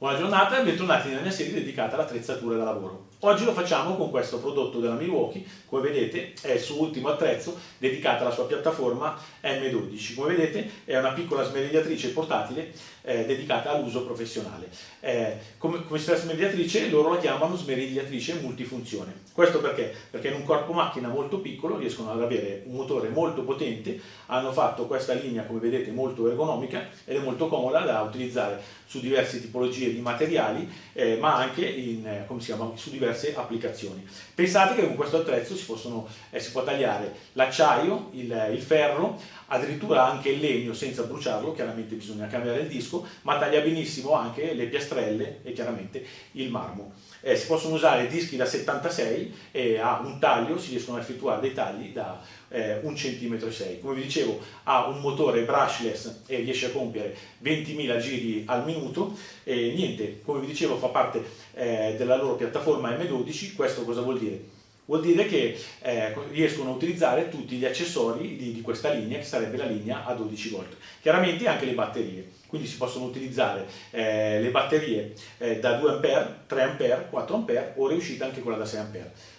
Buona giornata e bentornati nella mia serie dedicata all'attrezzatura da lavoro. Oggi lo facciamo con questo prodotto della Milwaukee, come vedete è il suo ultimo attrezzo dedicato alla sua piattaforma M12. Come vedete è una piccola smerigliatrice portatile eh, dedicata all'uso professionale. Eh, come questa smerigliatrice loro la chiamano smerigliatrice multifunzione. Questo perché? Perché in un corpo macchina molto piccolo riescono ad avere un motore molto potente, hanno fatto questa linea come vedete molto ergonomica ed è molto comoda da utilizzare su diverse tipologie di materiali eh, ma anche in, eh, su diverse diverse applicazioni. Pensate che con questo attrezzo si, possono, eh, si può tagliare l'acciaio, il, il, ferro, addirittura anche il legno senza bruciarlo, chiaramente bisogna cambiare il disco, ma taglia benissimo anche le piastrelle e chiaramente il marmo. Eh, si possono usare dischi da 76 e a un taglio si riescono a effettuare dei tagli da eh, 1 cm 6 come vi dicevo ha un motore brushless e riesce a compiere 20.000 giri al minuto e niente come vi dicevo fa parte eh, della loro piattaforma M12 questo cosa vuol dire? vuol dire che eh, riescono a utilizzare tutti gli accessori di, di, questa linea, che sarebbe la linea a 12 volt. Chiaramente anche le batterie, quindi si possono utilizzare eh, le batterie eh, da 2 A, 3 A, 4 A o riuscita anche quella da 6 A.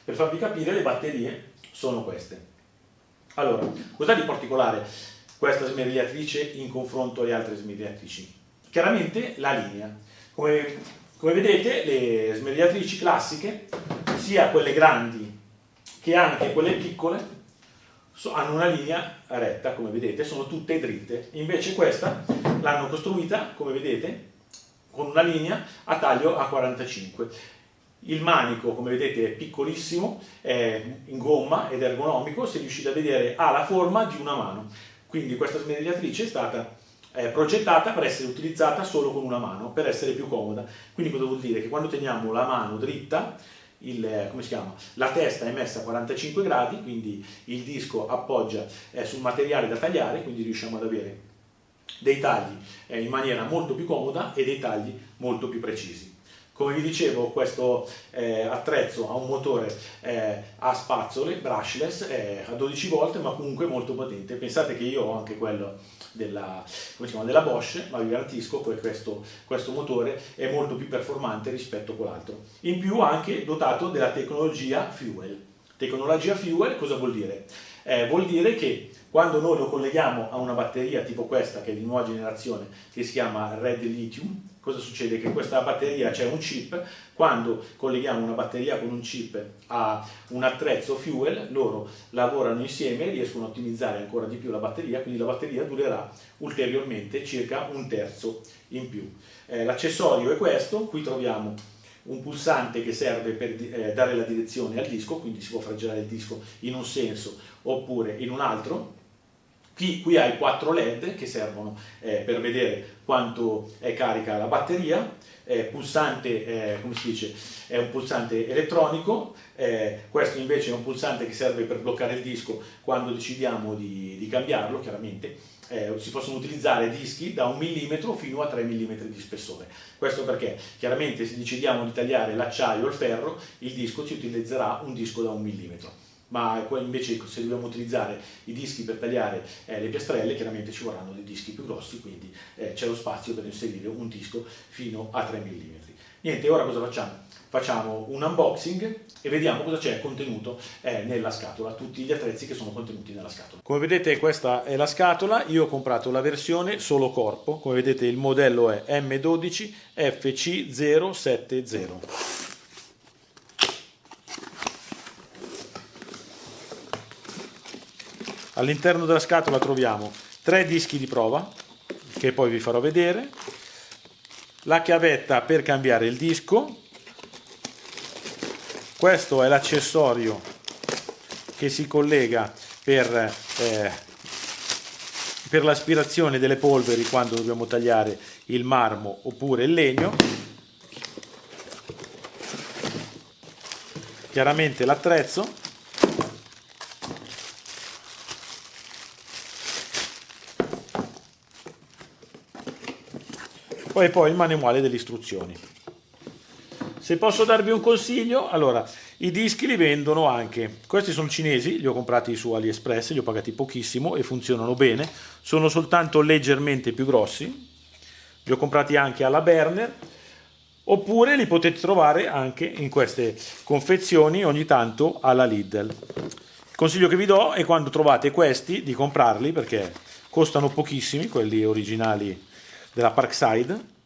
Per farvi capire le batterie sono queste. Allora, cos'è di particolare questa smerigliatrice in confronto alle altre smerigliatrici? Chiaramente la linea. Come, come vedete le smerigliatrici classiche, sia quelle grandi che anche quelle piccole, hanno una linea retta, come vedete, sono tutte dritte. Invece questa l'hanno costruita, come vedete, con una linea a taglio a 45. Il manico, come vedete, è piccolissimo, è in gomma ed ergonomico, se riuscite a vedere ha la forma di una mano. Quindi questa smerigliatrice è stata eh, progettata per essere utilizzata solo con una mano, per essere più comoda. Quindi cosa vuol dire? Che quando teniamo la mano dritta, il, la testa è messa a 45 gradi, quindi il disco appoggia sul materiale da tagliare, quindi riusciamo ad avere dei tagli eh, in maniera molto più comoda e dei tagli molto più precisi. Come vi dicevo questo eh, attrezzo ha un motore eh, a spazzole, brushless, eh, a 12 volt ma comunque molto potente. Pensate che io ho anche quello della, chiama, della Bosch, ma vi garantisco che questo, questo motore è molto più performante rispetto a quell'altro. In più anche dotato della tecnologia Fuel. Tecnologia Fuel cosa vuol dire? Eh, vuol dire che quando noi lo colleghiamo a una batteria tipo questa, che è di nuova generazione, che si chiama Red Lithium, cosa succede? Che in questa batteria c'è un chip, quando colleghiamo una batteria con un chip a un attrezzo fuel, loro lavorano insieme e riescono a ottimizzare ancora di più la batteria, quindi la batteria durerà ulteriormente circa un terzo in più. Eh, L'accessorio è questo, qui troviamo un pulsante che serve per eh, dare la direzione al disco, quindi si può far girare il disco in un senso oppure in un altro. Qui, qui hai quattro LED che servono eh, per vedere quanto è carica la batteria, eh, pulsante, eh, come si dice, è un pulsante elettronico, eh, questo invece è un pulsante che serve per bloccare il disco quando decidiamo di, di cambiarlo, chiaramente, eh, si possono utilizzare dischi da un millimetro fino a 3 mm di spessore. Questo perché? Chiaramente se decidiamo di tagliare l'acciaio o il ferro, il disco ci utilizzerà un disco da un millimetro ma invece se dobbiamo utilizzare i dischi per tagliare eh, le piastrelle chiaramente ci vorranno dei dischi più grossi quindi eh, c'è lo spazio per inserire un disco fino a 3 mm. Niente, ora cosa facciamo? Facciamo un unboxing e vediamo cosa c'è contenuto eh, nella scatola, tutti gli attrezzi che sono contenuti nella scatola. Come vedete questa è la scatola, io ho comprato la versione solo corpo, come vedete il modello è M12 FC070. All'interno della scatola troviamo tre dischi di prova, che poi vi farò vedere, la chiavetta per cambiare il disco, questo è l'accessorio che si collega per, eh, per l'aspirazione delle polveri quando dobbiamo tagliare il marmo oppure il legno, chiaramente l'attrezzo e poi il manuale delle istruzioni. Se posso darvi un consiglio, allora, i dischi li vendono anche, questi sono cinesi, li ho comprati su AliExpress, li ho pagati pochissimo e funzionano bene, sono soltanto leggermente più grossi, li ho comprati anche alla Berner, oppure li potete trovare anche in queste confezioni ogni tanto alla Lidl. Il consiglio che vi do è quando trovate questi di comprarli perché costano pochissimi, quelli originali della Parkside.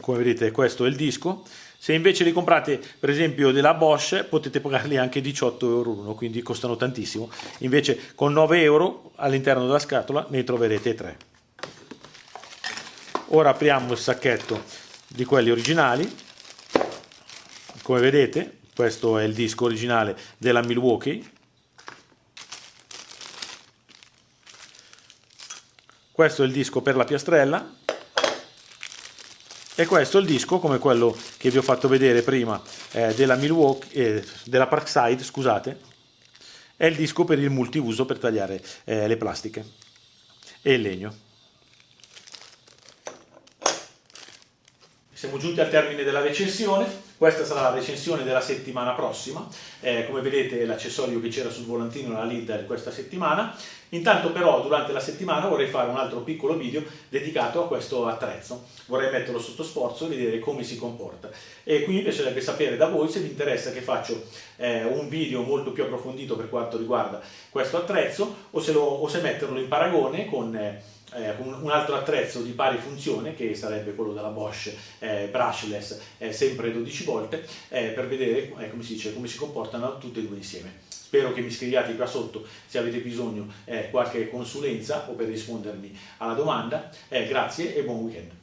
Come vedete questo è il disco. Se invece li comprate per esempio della Bosch potete pagarli anche 18 euro uno, quindi costano tantissimo. Invece con 9 euro all'interno della scatola ne troverete 3. Ora apriamo il sacchetto di quelli originali. Come vedete questo è il disco originale della Milwaukee questo è il disco per la piastrella e questo è il disco come quello che vi ho fatto vedere prima eh, della Milwaukee eh, della Parkside scusate. È il disco per il multiuso per tagliare eh, le plastiche e il legno Siamo giunti al termine della recensione, questa sarà la recensione della settimana prossima, eh, come vedete l'accessorio che c'era sul volantino la leader questa settimana, intanto però durante la settimana vorrei fare un altro piccolo video dedicato a questo attrezzo, vorrei metterlo sotto sforzo e vedere come si comporta. E qui mi piacerebbe sapere da voi se vi interessa che faccio eh, un video molto più approfondito per quanto riguarda questo attrezzo o se, lo, o se metterlo in paragone con... Eh, eh, un, altro attrezzo di pari funzione che sarebbe quello della Bosch eh, brushless eh, sempre 12 volte eh, per vedere eh, come si, dice, come si comportano tutte e due insieme. Spero che mi scriviate qua sotto se avete bisogno qualche consulenza o per rispondermi alla domanda. Grazie e buon weekend